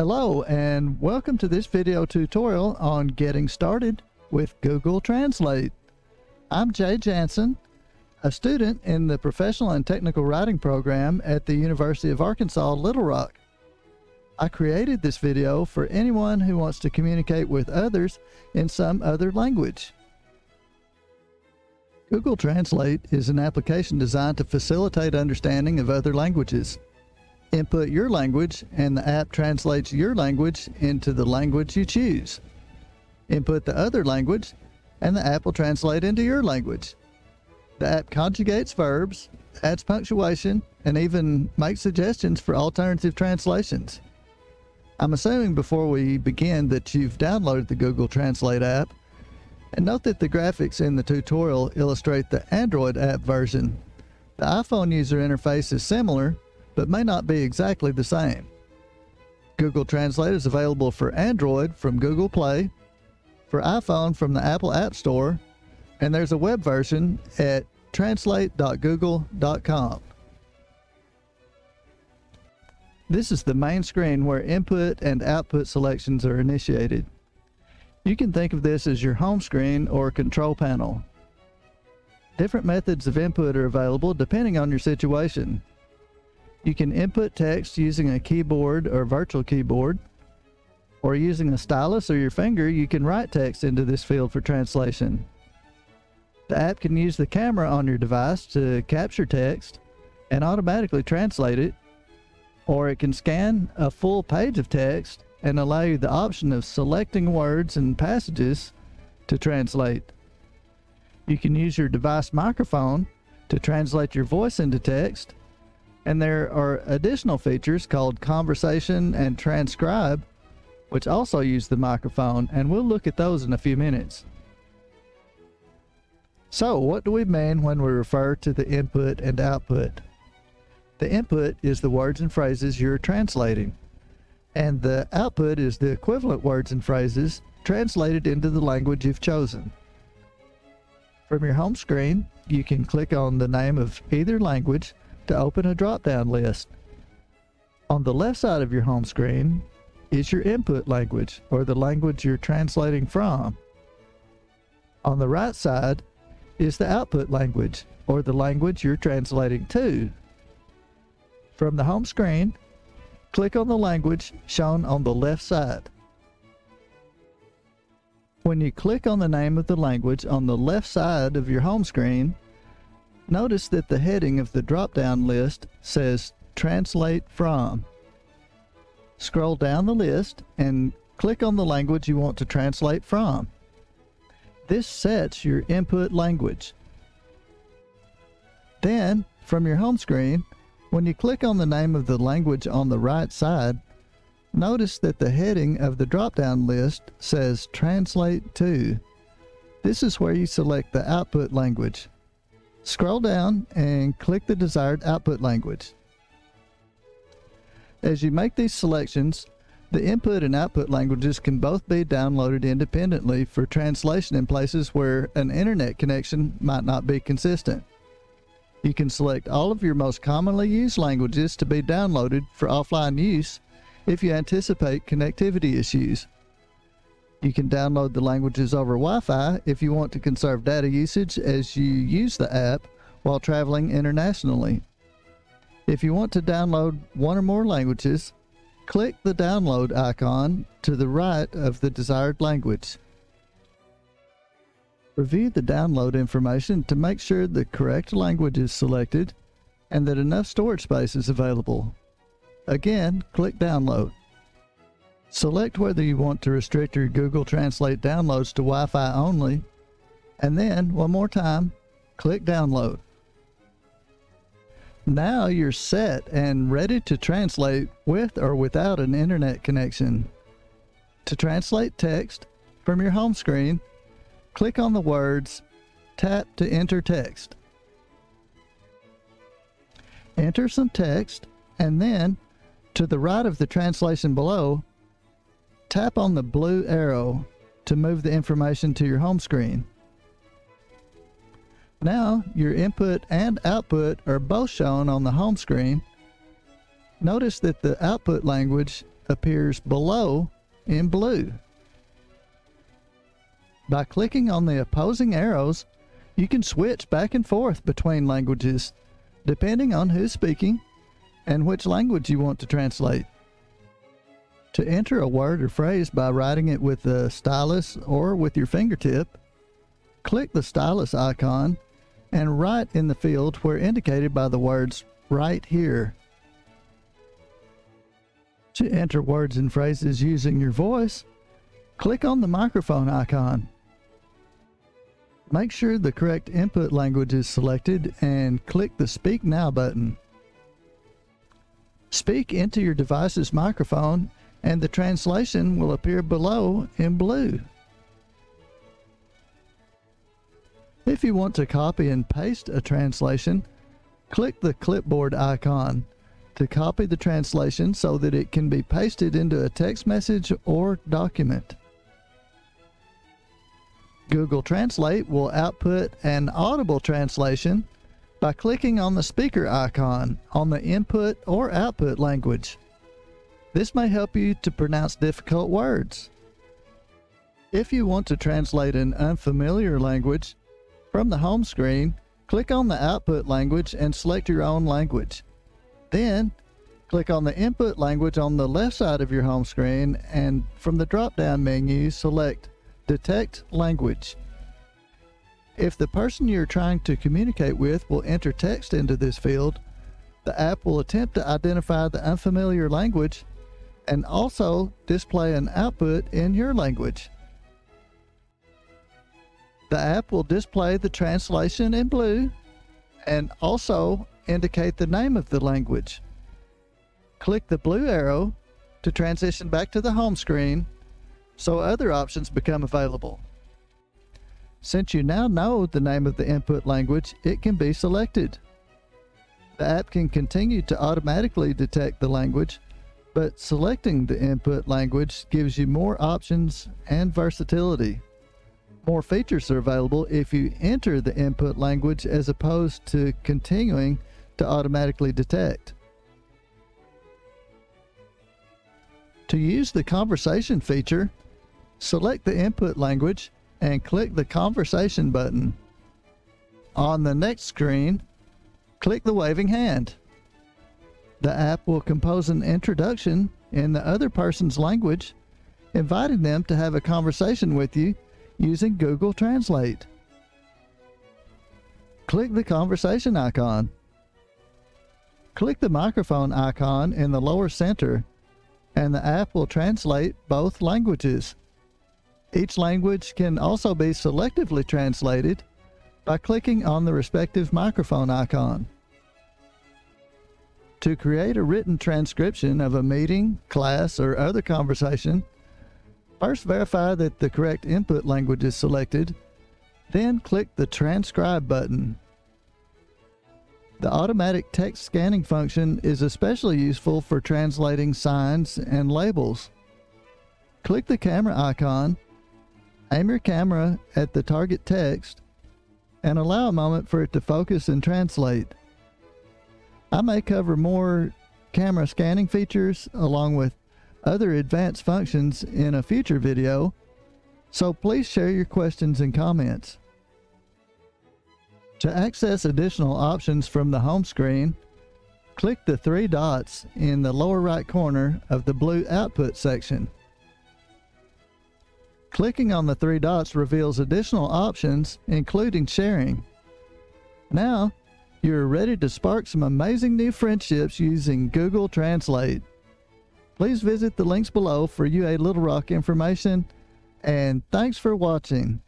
Hello and welcome to this video tutorial on getting started with Google Translate. I'm Jay Jansen, a student in the Professional and Technical Writing program at the University of Arkansas Little Rock. I created this video for anyone who wants to communicate with others in some other language. Google Translate is an application designed to facilitate understanding of other languages. Input your language and the app translates your language into the language you choose. Input the other language and the app will translate into your language. The app conjugates verbs, adds punctuation, and even makes suggestions for alternative translations. I'm assuming before we begin that you've downloaded the Google Translate app and note that the graphics in the tutorial illustrate the Android app version. The iPhone user interface is similar, but may not be exactly the same. Google Translate is available for Android from Google Play, for iPhone from the Apple App Store, and there's a web version at translate.google.com. This is the main screen where input and output selections are initiated. You can think of this as your home screen or control panel. Different methods of input are available depending on your situation. You can input text using a keyboard or virtual keyboard, or using a stylus or your finger, you can write text into this field for translation. The app can use the camera on your device to capture text and automatically translate it, or it can scan a full page of text and allow you the option of selecting words and passages to translate. You can use your device microphone to translate your voice into text, and there are additional features called conversation and transcribe, which also use the microphone, and we'll look at those in a few minutes. So, what do we mean when we refer to the input and output? The input is the words and phrases you're translating and the output is the equivalent words and phrases translated into the language you've chosen. From your home screen, you can click on the name of either language to open a drop-down list. On the left side of your home screen is your input language, or the language you're translating from. On the right side is the output language, or the language you're translating to. From the home screen, Click on the language shown on the left side. When you click on the name of the language on the left side of your home screen, notice that the heading of the drop-down list says Translate From. Scroll down the list and click on the language you want to translate from. This sets your input language. Then, from your home screen, when you click on the name of the language on the right side, notice that the heading of the drop-down list says Translate To. This is where you select the output language. Scroll down and click the desired output language. As you make these selections, the input and output languages can both be downloaded independently for translation in places where an internet connection might not be consistent. You can select all of your most commonly used languages to be downloaded for offline use if you anticipate connectivity issues. You can download the languages over Wi-Fi if you want to conserve data usage as you use the app while traveling internationally. If you want to download one or more languages, click the download icon to the right of the desired language. Review the download information to make sure the correct language is selected and that enough storage space is available. Again, click Download. Select whether you want to restrict your Google Translate downloads to Wi-Fi only, and then, one more time, click Download. Now you're set and ready to translate with or without an internet connection. To translate text from your home screen, click on the words, tap to enter text. Enter some text, and then, to the right of the translation below, tap on the blue arrow to move the information to your home screen. Now, your input and output are both shown on the home screen. Notice that the output language appears below in blue. By clicking on the opposing arrows, you can switch back and forth between languages depending on who's speaking and which language you want to translate. To enter a word or phrase by writing it with the stylus or with your fingertip, click the stylus icon and write in the field where indicated by the words right here. To enter words and phrases using your voice, click on the microphone icon. Make sure the correct input language is selected and click the Speak Now button. Speak into your device's microphone and the translation will appear below in blue. If you want to copy and paste a translation, click the clipboard icon to copy the translation so that it can be pasted into a text message or document. Google Translate will output an audible translation by clicking on the speaker icon on the input or output language. This may help you to pronounce difficult words. If you want to translate an unfamiliar language, from the home screen, click on the output language and select your own language. Then, click on the input language on the left side of your home screen and from the drop-down menu, select Detect Language. If the person you're trying to communicate with will enter text into this field, the app will attempt to identify the unfamiliar language and also display an output in your language. The app will display the translation in blue and also indicate the name of the language. Click the blue arrow to transition back to the home screen so other options become available. Since you now know the name of the input language, it can be selected. The app can continue to automatically detect the language, but selecting the input language gives you more options and versatility. More features are available if you enter the input language as opposed to continuing to automatically detect. To use the conversation feature, select the input language and click the conversation button. On the next screen, click the waving hand. The app will compose an introduction in the other person's language, inviting them to have a conversation with you using Google Translate. Click the conversation icon. Click the microphone icon in the lower center and the app will translate both languages. Each language can also be selectively translated by clicking on the respective microphone icon. To create a written transcription of a meeting, class, or other conversation, First, verify that the correct input language is selected, then click the Transcribe button. The automatic text scanning function is especially useful for translating signs and labels. Click the camera icon, aim your camera at the target text, and allow a moment for it to focus and translate. I may cover more camera scanning features along with other advanced functions in a future video, so please share your questions and comments. To access additional options from the home screen, click the three dots in the lower right corner of the blue output section. Clicking on the three dots reveals additional options, including sharing. Now, you're ready to spark some amazing new friendships using Google Translate. Please visit the links below for UA Little Rock information, and thanks for watching.